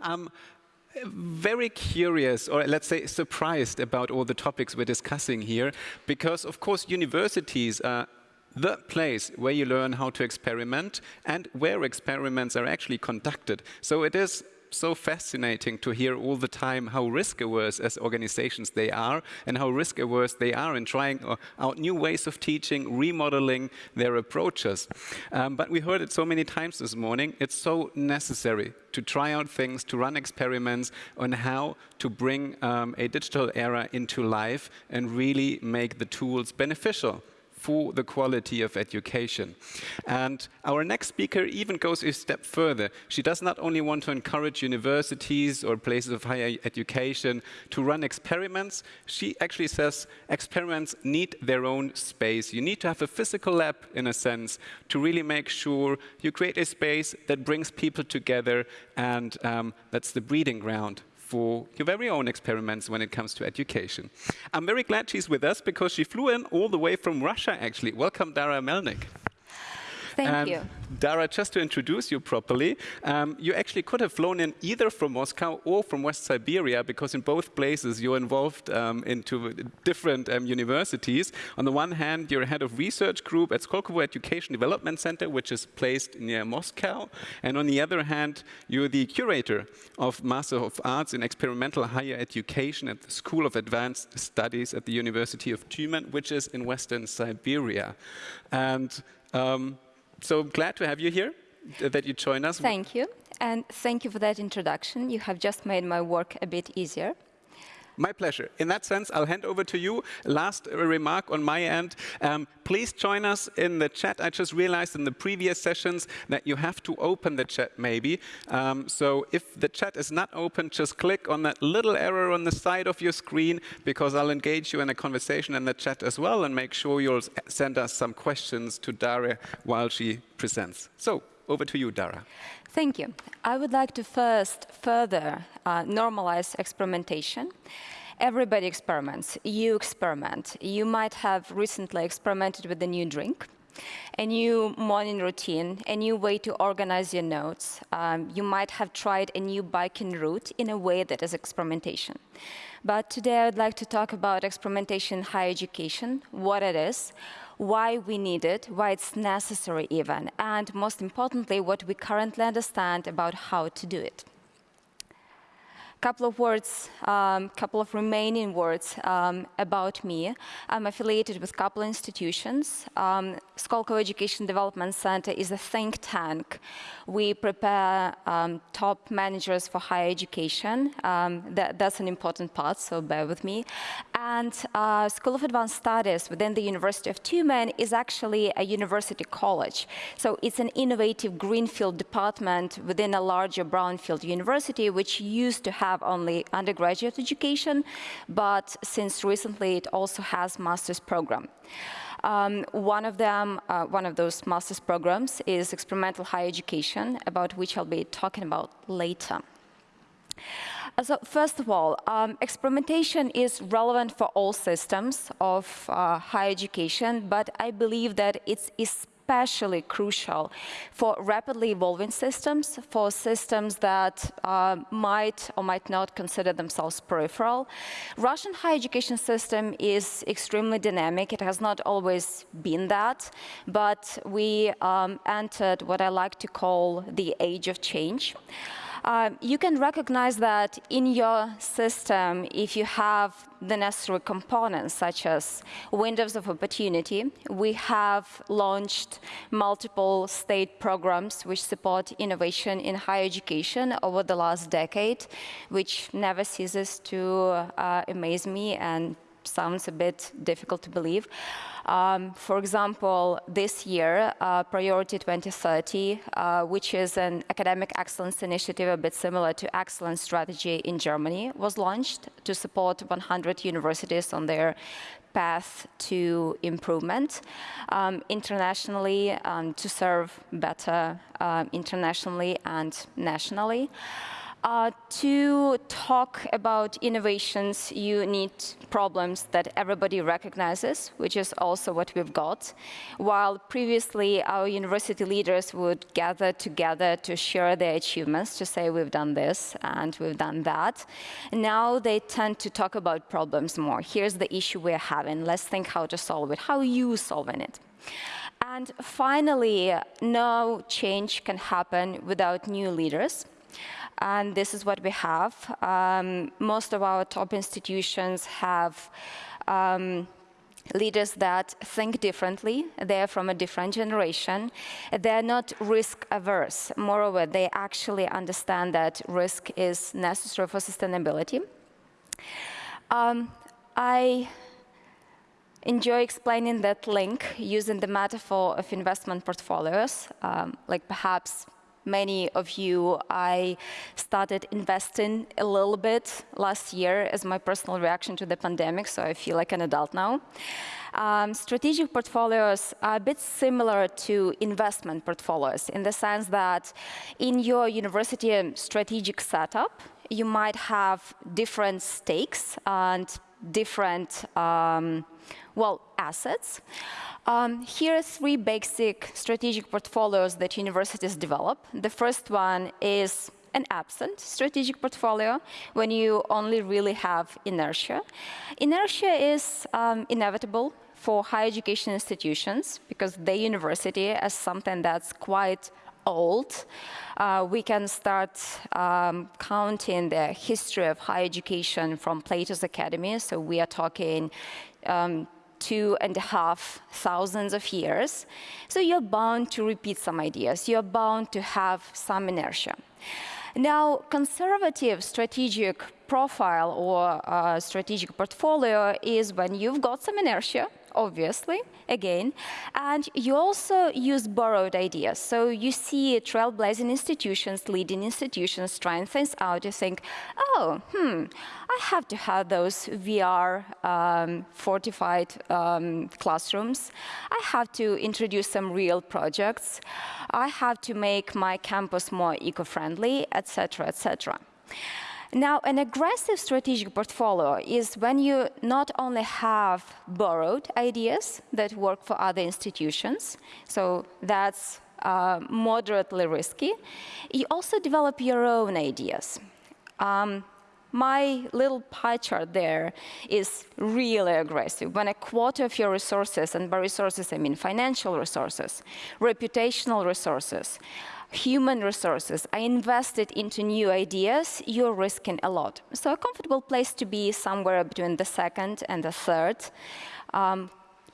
I'm very curious, or let's say surprised about all the topics we're discussing here, because of course universities are the place where you learn how to experiment and where experiments are actually conducted. So it is so fascinating to hear all the time how risk averse as organizations they are and how risk averse they are in trying uh, out new ways of teaching, remodeling their approaches. Um, but we heard it so many times this morning, it's so necessary to try out things, to run experiments on how to bring um, a digital era into life and really make the tools beneficial for the quality of education. And our next speaker even goes a step further. She does not only want to encourage universities or places of higher education to run experiments, she actually says experiments need their own space. You need to have a physical lab, in a sense, to really make sure you create a space that brings people together and um, that's the breeding ground for your very own experiments when it comes to education. I'm very glad she's with us because she flew in all the way from Russia, actually. Welcome, Dara Melnik. Thank you. Dara, just to introduce you properly, um, you actually could have flown in either from Moscow or from West Siberia, because in both places you're involved um, into different um, universities. On the one hand, you're head of research group at Skolkovo Education Development Center, which is placed near Moscow. And on the other hand, you're the curator of Master of Arts in Experimental Higher Education at the School of Advanced Studies at the University of Tyumen, which is in Western Siberia. And um, so glad to have you here, that you join us. Thank you. And thank you for that introduction. You have just made my work a bit easier. My pleasure. In that sense, I'll hand over to you. Last remark on my end. Um, please join us in the chat. I just realized in the previous sessions that you have to open the chat maybe. Um, so if the chat is not open, just click on that little arrow on the side of your screen because I'll engage you in a conversation in the chat as well and make sure you'll send us some questions to Dara while she presents. So over to you, Dara. Thank you. I would like to first further uh, normalize experimentation. Everybody experiments. You experiment. You might have recently experimented with a new drink, a new morning routine, a new way to organize your notes. Um, you might have tried a new biking route in a way that is experimentation. But today I'd like to talk about experimentation in higher education, what it is, why we need it, why it's necessary even, and most importantly, what we currently understand about how to do it A couple of words, um, couple of remaining words um, about me. I'm affiliated with a couple institutions. Um, Skolkovo Education Development Center is a think tank. We prepare um, top managers for higher education. Um, that, that's an important part, so bear with me. And uh, School of Advanced Studies within the University of Tyumen is actually a university college. So it's an innovative greenfield department within a larger brownfield university, which used to have have only undergraduate education, but since recently it also has master's program. Um, one of them, uh, one of those master's programs is experimental higher education, about which I'll be talking about later. So first of all, um, experimentation is relevant for all systems of uh, higher education, but I believe that it's especially especially crucial for rapidly evolving systems, for systems that uh, might or might not consider themselves peripheral. Russian higher education system is extremely dynamic. It has not always been that, but we um, entered what I like to call the age of change. Uh, you can recognize that in your system if you have the necessary components such as windows of opportunity. We have launched multiple state programs which support innovation in higher education over the last decade, which never ceases to uh, amaze me and sounds a bit difficult to believe. Um, for example, this year, uh, Priority 2030, uh, which is an academic excellence initiative a bit similar to Excellence Strategy in Germany, was launched to support 100 universities on their path to improvement um, internationally um, to serve better uh, internationally and nationally. Uh, to talk about innovations, you need problems that everybody recognizes, which is also what we've got. While previously our university leaders would gather together to share their achievements, to say we've done this and we've done that, now they tend to talk about problems more. Here's the issue we're having. Let's think how to solve it. How are you solving it? And finally, no change can happen without new leaders and this is what we have. Um, most of our top institutions have um, leaders that think differently. They're from a different generation. They're not risk averse. Moreover, they actually understand that risk is necessary for sustainability. Um, I enjoy explaining that link using the metaphor of investment portfolios, um, like perhaps many of you, I started investing a little bit last year as my personal reaction to the pandemic, so I feel like an adult now. Um, strategic portfolios are a bit similar to investment portfolios in the sense that in your university strategic setup, you might have different stakes and different, um, well, assets. Um, here are three basic strategic portfolios that universities develop. The first one is an absent strategic portfolio when you only really have inertia. Inertia is um, inevitable for higher education institutions because the university as something that's quite old. Uh, we can start um, counting the history of higher education from Plato's Academy. So we are talking um, two and a half thousands of years. So you're bound to repeat some ideas. You're bound to have some inertia. Now, conservative strategic profile or uh, strategic portfolio is when you've got some inertia, obviously, again, and you also use borrowed ideas. So you see trailblazing institutions, leading institutions trying things out. You think, oh, hmm, I have to have those VR um, fortified um, classrooms. I have to introduce some real projects. I have to make my campus more eco-friendly, etc., etc. Now, an aggressive strategic portfolio is when you not only have borrowed ideas that work for other institutions, so that's uh, moderately risky, you also develop your own ideas. Um, my little pie chart there is really aggressive. When a quarter of your resources, and by resources I mean financial resources, reputational resources, human resources are invested into new ideas, you're risking a lot. So a comfortable place to be somewhere between the second and the third um,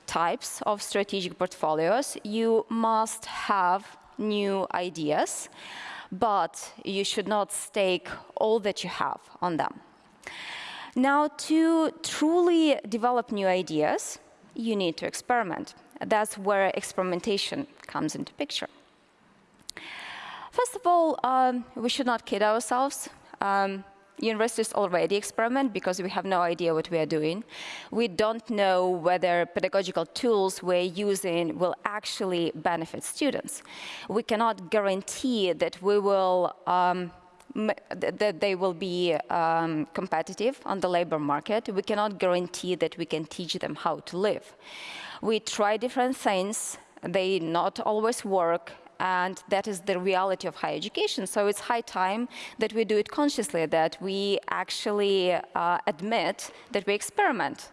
types of strategic portfolios. You must have new ideas, but you should not stake all that you have on them. Now, to truly develop new ideas, you need to experiment. That's where experimentation comes into picture. First of all, um, we should not kid ourselves. Um, universities already experiment because we have no idea what we are doing. We don't know whether pedagogical tools we're using will actually benefit students. We cannot guarantee that we will um, that they will be um, competitive on the labor market. We cannot guarantee that we can teach them how to live. We try different things. They not always work and that is the reality of higher education. So it's high time that we do it consciously, that we actually uh, admit that we experiment,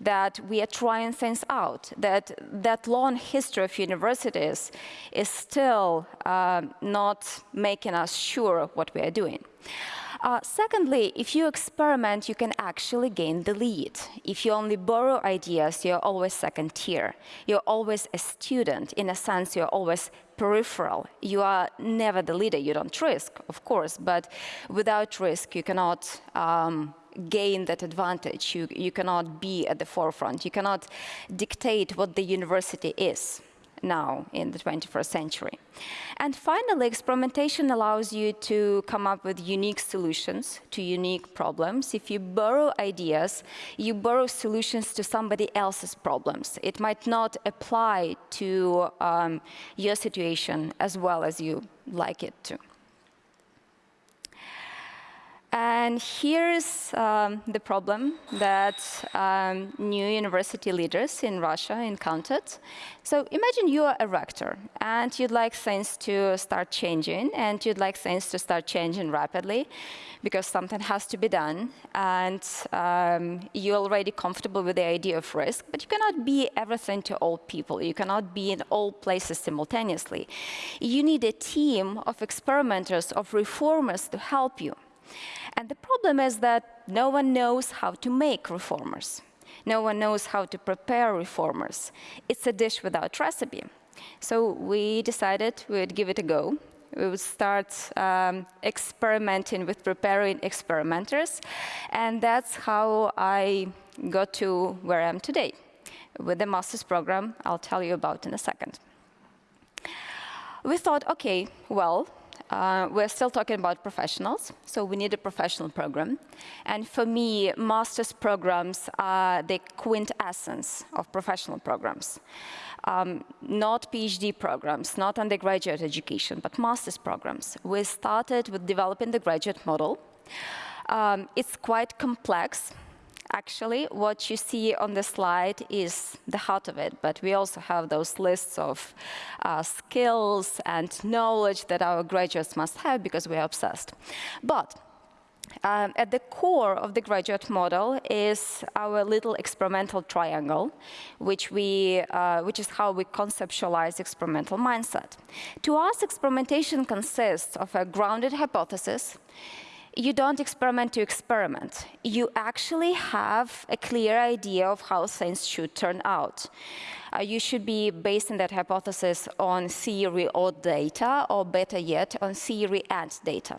that we are trying things out, that that long history of universities is still uh, not making us sure what we are doing. Uh, secondly, if you experiment, you can actually gain the lead. If you only borrow ideas, you're always second tier. You're always a student. In a sense, you're always peripheral. You are never the leader. You don't risk, of course, but without risk, you cannot um, gain that advantage. You, you cannot be at the forefront. You cannot dictate what the university is now in the 21st century. And finally, experimentation allows you to come up with unique solutions to unique problems. If you borrow ideas, you borrow solutions to somebody else's problems. It might not apply to um, your situation as well as you like it to. And here's um, the problem that um, new university leaders in Russia encountered. So imagine you are a rector, and you'd like things to start changing, and you'd like things to start changing rapidly, because something has to be done, and um, you're already comfortable with the idea of risk, but you cannot be everything to all people. You cannot be in all places simultaneously. You need a team of experimenters, of reformers to help you. And the problem is that no one knows how to make reformers. No one knows how to prepare reformers. It's a dish without recipe. So we decided we'd give it a go. We would start um, experimenting with preparing experimenters. And that's how I got to where I am today with the master's program I'll tell you about in a second. We thought, OK, well, uh, we're still talking about professionals, so we need a professional program. And for me, master's programs are the quintessence of professional programs. Um, not PhD programs, not undergraduate education, but master's programs. We started with developing the graduate model. Um, it's quite complex actually what you see on the slide is the heart of it, but we also have those lists of uh, skills and knowledge that our graduates must have because we're obsessed. But um, at the core of the graduate model is our little experimental triangle, which, we, uh, which is how we conceptualize experimental mindset. To us, experimentation consists of a grounded hypothesis, you don't experiment to experiment. You actually have a clear idea of how things should turn out. Uh, you should be basing that hypothesis on theory or data, or better yet, on theory and data.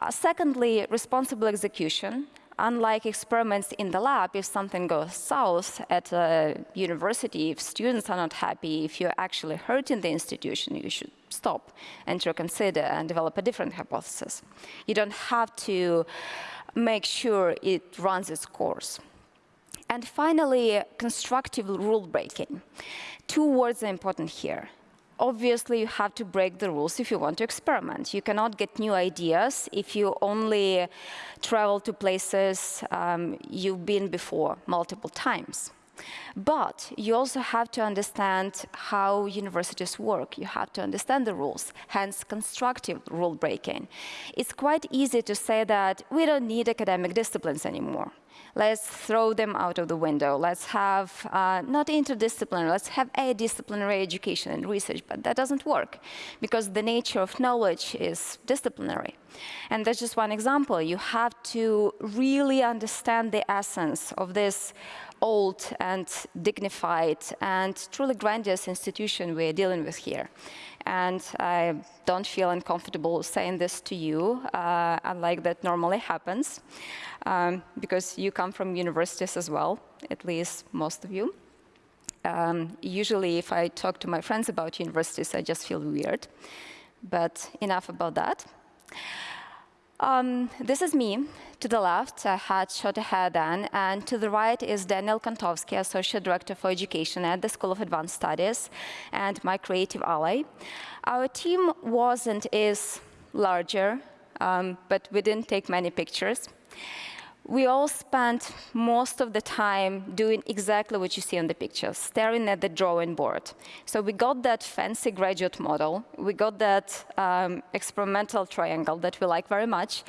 Uh, secondly, responsible execution unlike experiments in the lab, if something goes south at a university, if students are not happy, if you're actually hurting the institution, you should stop and to reconsider and develop a different hypothesis. You don't have to make sure it runs its course. And finally, constructive rule breaking. Two words are important here obviously you have to break the rules if you want to experiment. You cannot get new ideas if you only travel to places um, you've been before multiple times. But you also have to understand how universities work. You have to understand the rules, hence constructive rule breaking. It's quite easy to say that we don't need academic disciplines anymore let's throw them out of the window. Let's have uh, not interdisciplinary, let's have a disciplinary education and research, but that doesn't work because the nature of knowledge is disciplinary. And that's just one example. You have to really understand the essence of this old and dignified and truly grandiose institution we're dealing with here. And I don't feel uncomfortable saying this to you, uh, unlike that normally happens, um, because you come from universities as well, at least most of you. Um, usually, if I talk to my friends about universities, I just feel weird. But enough about that. Um, this is me. To the left, I had shorter hair then, and to the right is Daniel Kontowski, Associate Director for Education at the School of Advanced Studies, and my creative ally. Our team was and is larger, um, but we didn't take many pictures we all spent most of the time doing exactly what you see on the picture, staring at the drawing board. So we got that fancy graduate model, we got that um, experimental triangle that we like very much,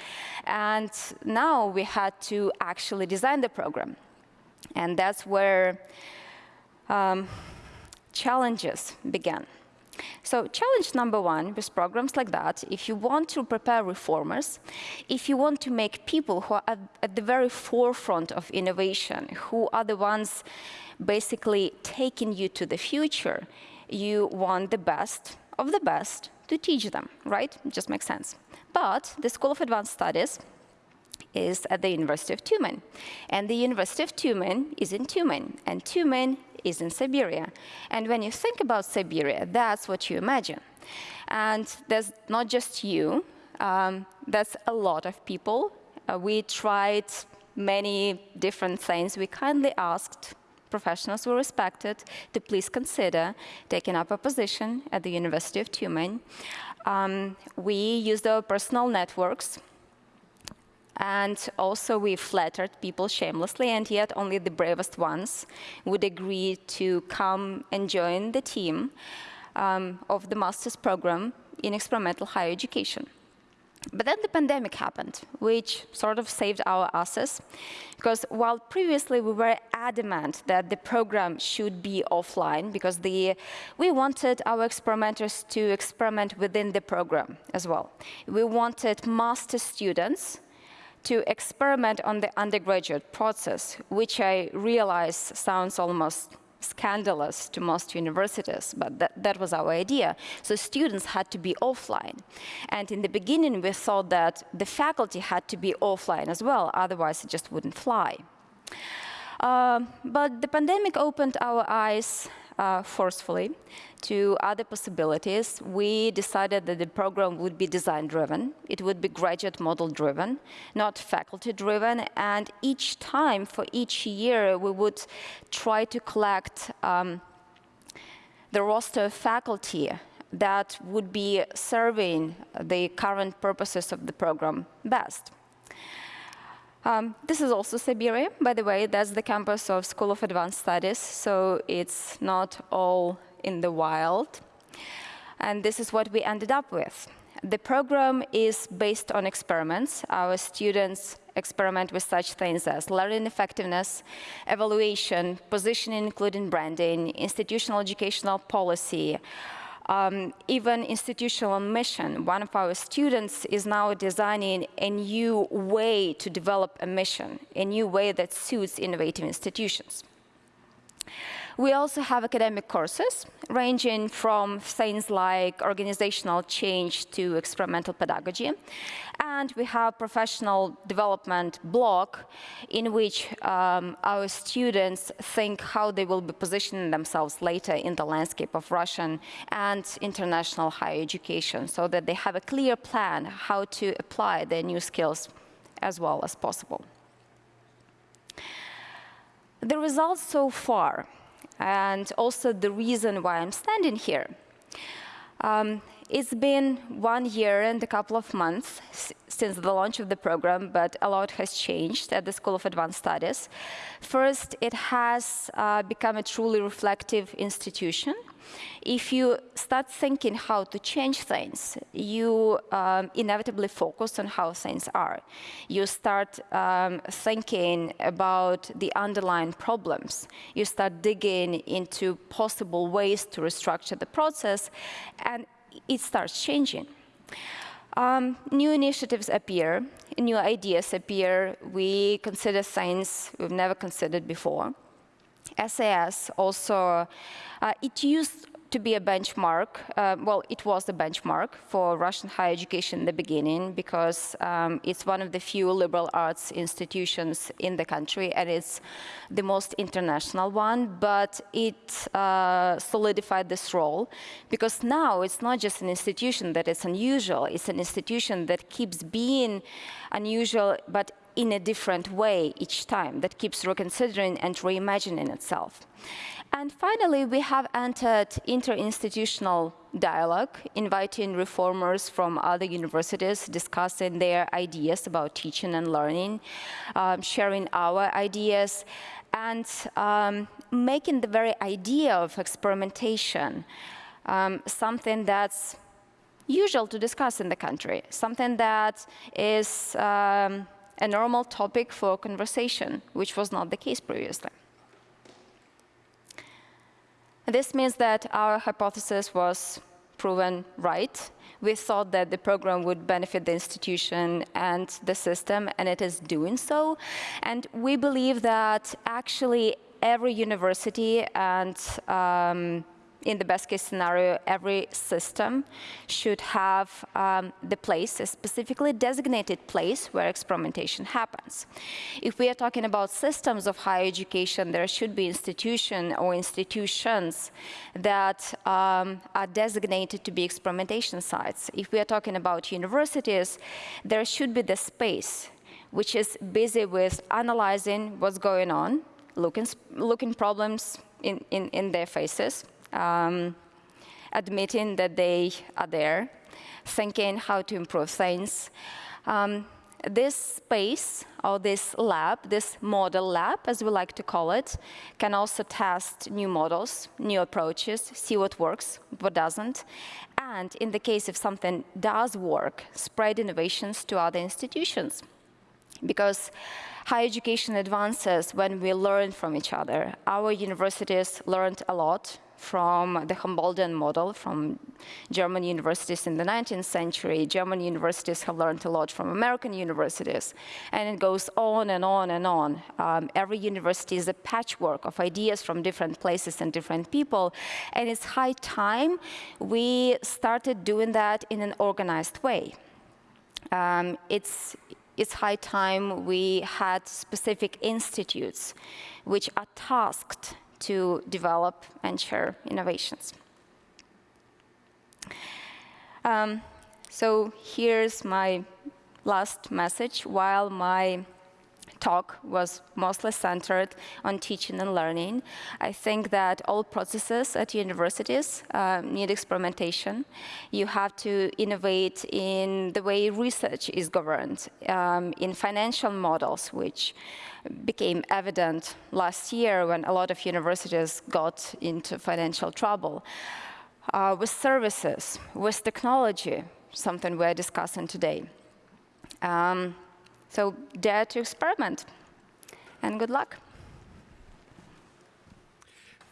and now we had to actually design the program. And that's where um, challenges began. So challenge number one with programs like that, if you want to prepare reformers, if you want to make people who are at, at the very forefront of innovation, who are the ones basically taking you to the future, you want the best of the best to teach them, right? It just makes sense. But the School of Advanced Studies is at the University of Tyumen. And the University of Tyumen is in Tyumen. And Tyumen is in Siberia. And when you think about Siberia, that's what you imagine. And there's not just you, um, that's a lot of people. Uh, we tried many different things. We kindly asked professionals we respected to please consider taking up a position at the University of Tyumen. Um, we used our personal networks And also we flattered people shamelessly, and yet only the bravest ones would agree to come and join the team um, of the master's program in experimental higher education. But then the pandemic happened, which sort of saved our asses, because while previously we were adamant that the program should be offline, because the, we wanted our experimenters to experiment within the program as well. We wanted master students to experiment on the undergraduate process, which I realize sounds almost scandalous to most universities, but that, that was our idea. So students had to be offline. And in the beginning, we thought that the faculty had to be offline as well, otherwise it just wouldn't fly. Uh, but the pandemic opened our eyes uh, forcefully to other possibilities. We decided that the program would be design-driven. It would be graduate model-driven, not faculty-driven. And each time, for each year, we would try to collect um, the roster of faculty that would be serving the current purposes of the program best. Um, this is also Siberia, by the way. That's the campus of School of Advanced Studies, so it's not all in the wild. And this is what we ended up with. The program is based on experiments. Our students experiment with such things as learning effectiveness, evaluation, positioning including branding, institutional educational policy, um, even institutional mission. One of our students is now designing a new way to develop a mission, a new way that suits innovative institutions. We also have academic courses ranging from things like organizational change to experimental pedagogy. And we have professional development block in which um, our students think how they will be positioning themselves later in the landscape of Russian and international higher education so that they have a clear plan how to apply their new skills as well as possible. The results so far and also the reason why I'm standing here. Um, it's been one year and a couple of months since the launch of the program, but a lot has changed at the School of Advanced Studies. First, it has uh, become a truly reflective institution. If you start thinking how to change things, you um, inevitably focus on how things are. You start um, thinking about the underlying problems. You start digging into possible ways to restructure the process, and it starts changing. Um, new initiatives appear, new ideas appear. We consider science we've never considered before. SAS also, uh, it used to be a benchmark. Uh, well, it was a benchmark for Russian higher education in the beginning because um, it's one of the few liberal arts institutions in the country and it's the most international one, but it uh, solidified this role because now it's not just an institution that is unusual, it's an institution that keeps being unusual, but in a different way each time, that keeps reconsidering and reimagining itself. And finally, we have entered interinstitutional dialogue, inviting reformers from other universities, discussing their ideas about teaching and learning, um, sharing our ideas, and um, making the very idea of experimentation um, something that's usual to discuss in the country, something that is um, a normal topic for conversation, which was not the case previously. This means that our hypothesis was proven right. We thought that the program would benefit the institution and the system, and it is doing so. And we believe that actually every university and um, in the best case scenario, every system should have um, the place, a specifically designated place where experimentation happens. If we are talking about systems of higher education, there should be institution or institutions that um, are designated to be experimentation sites. If we are talking about universities, there should be the space which is busy with analyzing what's going on, looking, looking problems in, in, in their faces, um, admitting that they are there, thinking how to improve things. Um, this space or this lab, this model lab, as we like to call it, can also test new models, new approaches, see what works, what doesn't, and in the case if something does work, spread innovations to other institutions. Because higher education advances when we learn from each other. Our universities learned a lot from the Humboldtian model from German universities in the 19th century. German universities have learned a lot from American universities. And it goes on and on and on. Um, every university is a patchwork of ideas from different places and different people. And it's high time we started doing that in an organized way. Um, it's, it's high time we had specific institutes which are tasked to develop and share innovations. Um, so here's my last message. While my talk was mostly centered on teaching and learning. I think that all processes at universities uh, need experimentation. You have to innovate in the way research is governed, um, in financial models, which became evident last year when a lot of universities got into financial trouble. Uh, with services, with technology, something we're discussing today. Um, so dare to experiment, and good luck.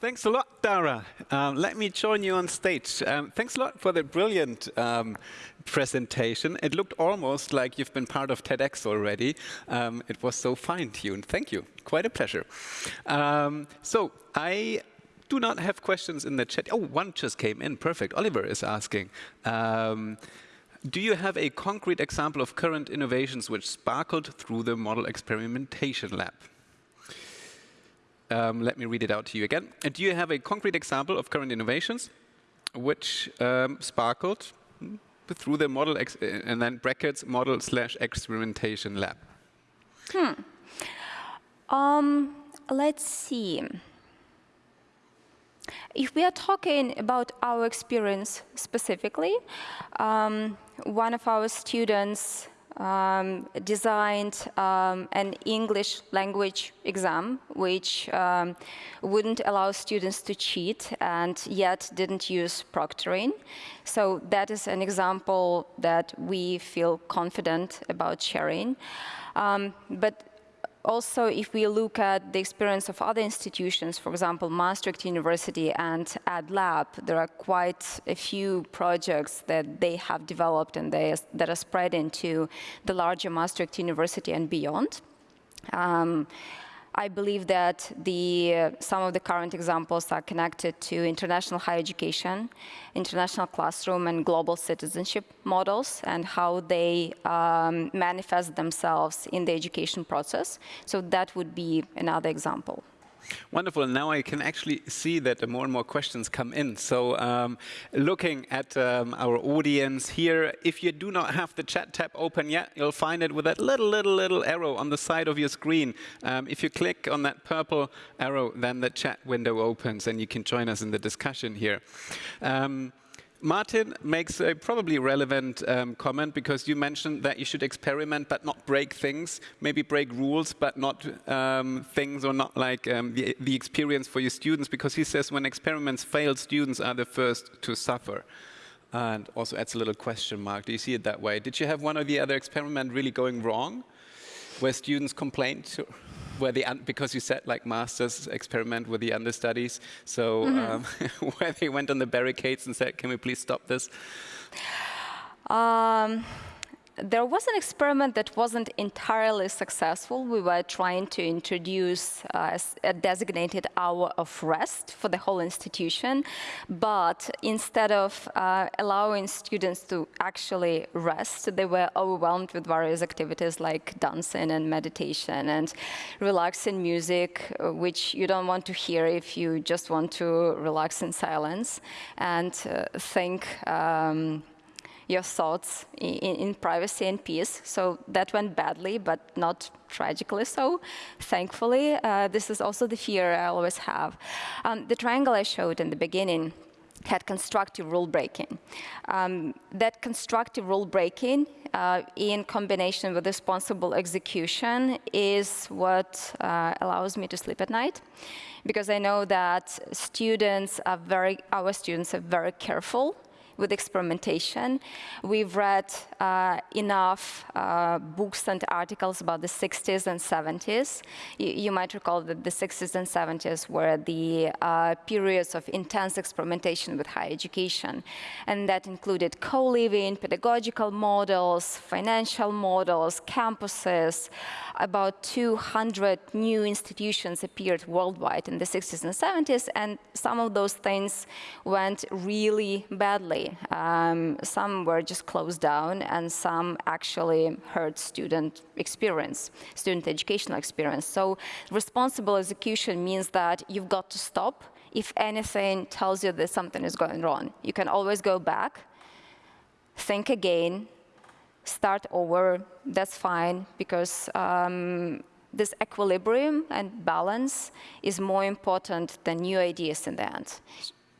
Thanks a lot, Dara. Um, let me join you on stage. Um, thanks a lot for the brilliant um, presentation. It looked almost like you've been part of TEDx already. Um, it was so fine-tuned. Thank you. Quite a pleasure. Um, so I do not have questions in the chat. Oh, one just came in. Perfect. Oliver is asking. Do you have a concrete example of current innovations which sparkled through the model experimentation lab? Um, let me read it out to you again. And do you have a concrete example of current innovations which um, sparkled through the model, and then brackets, model slash experimentation lab? Hmm. Um, let's see. If we are talking about our experience specifically, um, one of our students um, designed um, an English language exam, which um, wouldn't allow students to cheat and yet didn't use proctoring. So that is an example that we feel confident about sharing. Um, but also, if we look at the experience of other institutions, for example, Maastricht University and EDLAB, there are quite a few projects that they have developed and they, that are spread into the larger Maastricht University and beyond. Um, I believe that the, uh, some of the current examples are connected to international higher education, international classroom, and global citizenship models, and how they um, manifest themselves in the education process. So that would be another example. Wonderful. Now I can actually see that more and more questions come in. So um, looking at um, our audience here, if you do not have the chat tab open yet, you'll find it with that little, little, little arrow on the side of your screen. Um, if you click on that purple arrow, then the chat window opens and you can join us in the discussion here. Um, Martin makes a probably relevant um, comment because you mentioned that you should experiment but not break things, maybe break rules but not um, things or not like um, the, the experience for your students because he says when experiments fail, students are the first to suffer. And also adds a little question mark. Do you see it that way? Did you have one or the other experiment really going wrong where students complained? Where the because you said like masters experiment with the understudies, so mm -hmm. um, where they went on the barricades and said, "Can we please stop this?" Um, there was an experiment that wasn't entirely successful. We were trying to introduce uh, a designated hour of rest for the whole institution, but instead of uh, allowing students to actually rest, they were overwhelmed with various activities like dancing and meditation and relaxing music, which you don't want to hear if you just want to relax in silence and uh, think um, your thoughts in, in, privacy and peace. So that went badly, but not tragically so, thankfully. Uh, this is also the fear I always have. Um, the triangle I showed in the beginning had constructive rule breaking. Um, that constructive rule breaking, uh, in combination with responsible execution, is what uh, allows me to sleep at night. Because I know that students are very, our students are very careful with experimentation. We've read uh, enough uh, books and articles about the 60s and 70s. You, you, might recall that the 60s and 70s were the uh, periods of intense experimentation with higher education. And that included co-living, pedagogical models, financial models, campuses. About 200 new institutions appeared worldwide in the 60s and 70s, and some of those things went really badly um, some were just closed down, and some actually hurt student experience, student educational experience. So responsible execution means that you've got to stop if anything tells you that something is going wrong. You can always go back, think again, start over, that's fine, because um, this equilibrium and balance is more important than new ideas in the end.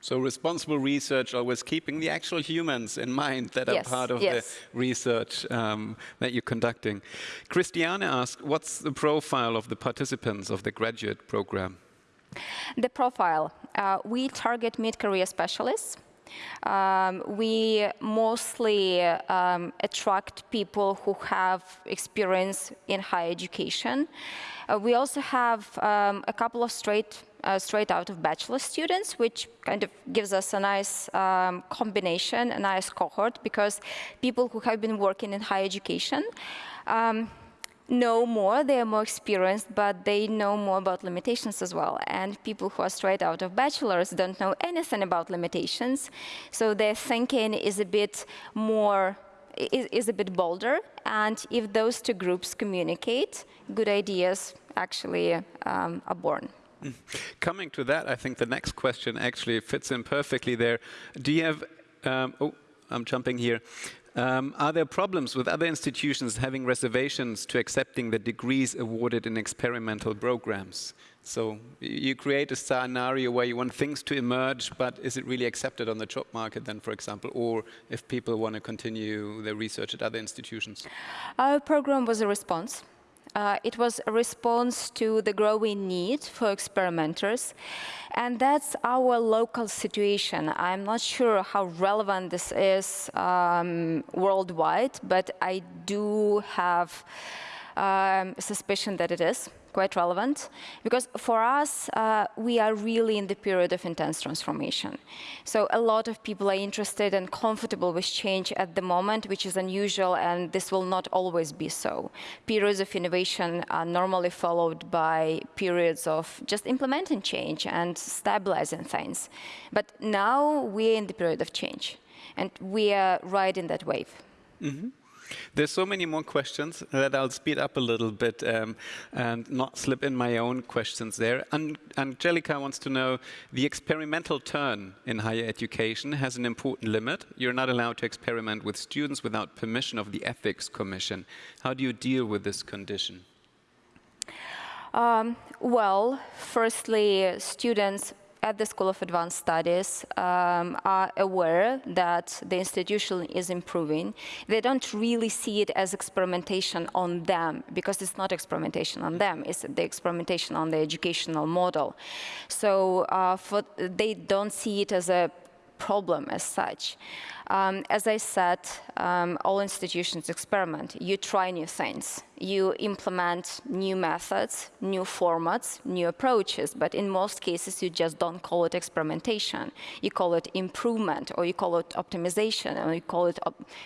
So responsible research, always keeping the actual humans in mind that yes, are part of yes. the research um, that you're conducting. Christiane asked, what's the profile of the participants of the graduate program? The profile, uh, we target mid-career specialists. Um, we mostly um, attract people who have experience in higher education. Uh, we also have um, a couple of straight uh, straight out of bachelor students, which kind of gives us a nice um, combination, a nice cohort, because people who have been working in higher education um, know more, they are more experienced, but they know more about limitations as well. And people who are straight out of bachelors don't know anything about limitations, so their thinking is a bit more is, is, a bit bolder. And if those two groups communicate, good ideas actually um, are born. Coming to that, I think the next question actually fits in perfectly there. Do you have, um, oh, I'm jumping here. Um, are there problems with other institutions having reservations to accepting the degrees awarded in experimental programs? So you create a scenario where you want things to emerge, but is it really accepted on the job market then, for example, or if people want to continue their research at other institutions? Our program was a response uh, it was a response to the growing need for experimenters. And that's our local situation. I'm not sure how relevant this is um, worldwide, but I do have um, suspicion that it is quite relevant because for us, uh, we are really in the period of intense transformation. So a lot of people are interested and comfortable with change at the moment, which is unusual, and this will not always be so. Periods of innovation are normally followed by periods of just implementing change and stabilizing things. But now we're in the period of change, and we are riding that wave. Mm -hmm. There's so many more questions that I'll speed up a little bit um, and not slip in my own questions there. An Angelica wants to know, the experimental turn in higher education has an important limit. You're not allowed to experiment with students without permission of the Ethics Commission. How do you deal with this condition? Um, well, firstly, students at the School of Advanced Studies um, are aware that the institution is improving. They don't really see it as experimentation on them, because it's not experimentation on them, it's the experimentation on the educational model. So uh, for, they don't see it as a problem as such. Um, as I said, um, all institutions experiment. You try new things. You implement new methods, new formats, new approaches, but in most cases you just don't call it experimentation. You call it improvement, or you call it optimization, or you call it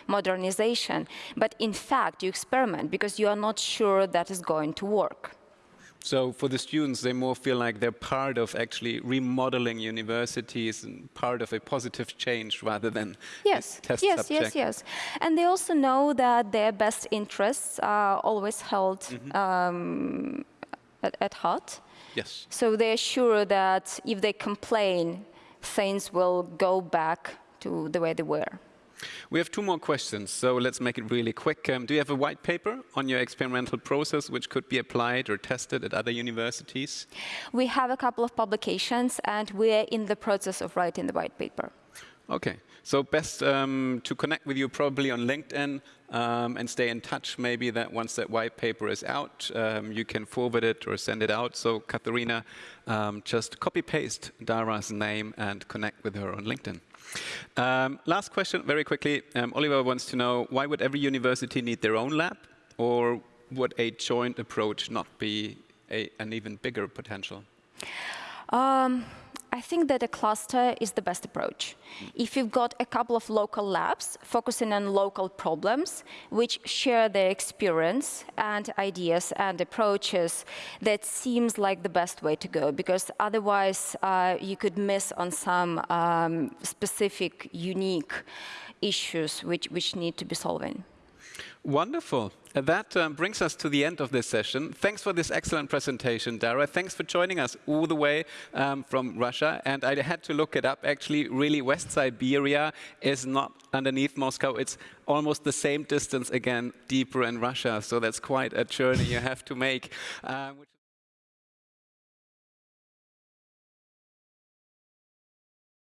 modernization. But in fact, you experiment because you are not sure that is going to work. So for the students, they more feel like they're part of actually remodeling universities and part of a positive change rather than yes, test yes, subject. Yes, yes, And they also know that their best interests are always held mm -hmm. um, at, at heart. Yes. So they're sure that if they complain, things will go back to the way they were. We have two more questions, so let's make it really quick. Um, do you have a white paper on your experimental process which could be applied or tested at other universities? We have a couple of publications, and we're in the process of writing the white paper. Okay, so best um, to connect with you probably on LinkedIn um, and stay in touch. Maybe that once that white paper is out, um, you can forward it or send it out. So Katharina, um, just copy paste Dara's name and connect with her on LinkedIn. Um, last question, very quickly. Um, Oliver wants to know why would every university need their own lab, or would a joint approach not be a, an even bigger potential? Um, I think that a cluster is the best approach. If you've got a couple of local labs focusing on local problems, which share their experience and ideas and approaches, that seems like the best way to go, because otherwise uh, you could miss on some um, specific, unique issues which, which need to be solving. Wonderful. That um, brings us to the end of this session. Thanks for this excellent presentation, Dara. Thanks for joining us all the way um, from Russia. And I had to look it up. Actually, really, West Siberia is not underneath Moscow. It's almost the same distance again, deeper in Russia. So that's quite a journey you have to make. Um,